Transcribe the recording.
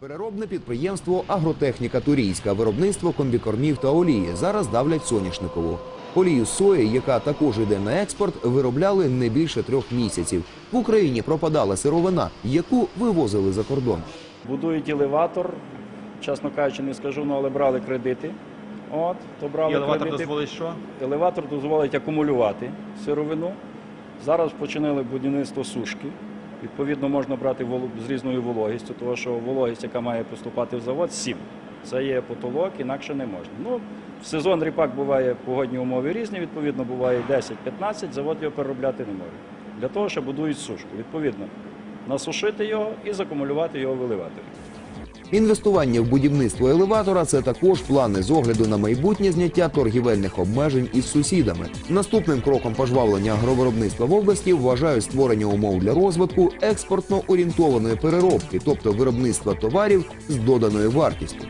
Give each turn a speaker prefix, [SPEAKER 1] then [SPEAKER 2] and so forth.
[SPEAKER 1] Переробне підприємство Агротехніка Турійська, виробництво комбікормів та олії зараз давлять соняшникову. Олію сої, яка також йде на експорт, виробляли не більше трьох місяців. В Україні пропадала сировина, яку вивозили за кордон.
[SPEAKER 2] Будують елеватор, чесно кажучи, не скажу, ну, але брали кредити. От, то брали
[SPEAKER 3] І елеватор
[SPEAKER 2] кредити.
[SPEAKER 3] дозволить що?
[SPEAKER 2] Елеватор дозволить акумулювати сировину. Зараз починали будівництво сушки. Відповідно, можна брати з різною вологістю, тому що вологість, яка має поступати в завод, 7. Це є потолок, інакше не можна. Ну, в сезон ріпак буває погодні умови різні, відповідно, буває 10-15, завод його переробляти не може. Для того, що будують сушку. Відповідно, насушити його і закумулювати його в елеваторі.
[SPEAKER 1] Інвестування в будівництво елеватора це також плани з огляду на майбутнє зняття торгівельних обмежень із сусідами. Наступним кроком пожвавлення агровиробництва в області вважають створення умов для розвитку експортно орієнтованої переробки, тобто виробництва товарів з доданою вартістю.